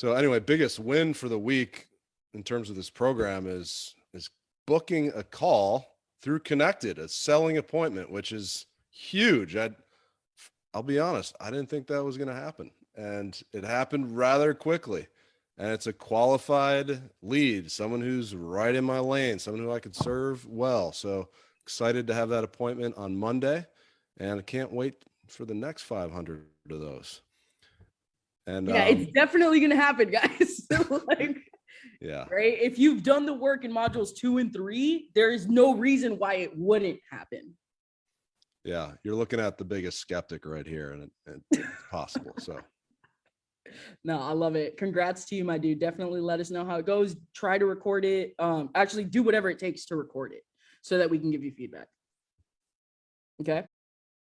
So anyway, biggest win for the week in terms of this program is is booking a call through Connected, a selling appointment, which is huge. I I'll be honest, I didn't think that was going to happen, and it happened rather quickly. And it's a qualified lead, someone who's right in my lane, someone who I could serve well. So excited to have that appointment on Monday, and I can't wait for the next 500 of those. And Yeah, um, it's definitely gonna happen, guys. like, yeah, right? If you've done the work in modules two and three, there is no reason why it wouldn't happen. yeah, you're looking at the biggest skeptic right here, and, and it's possible. So No, I love it. Congrats to you, my dude. Definitely let us know how it goes. Try to record it. Um, actually do whatever it takes to record it so that we can give you feedback. Okay.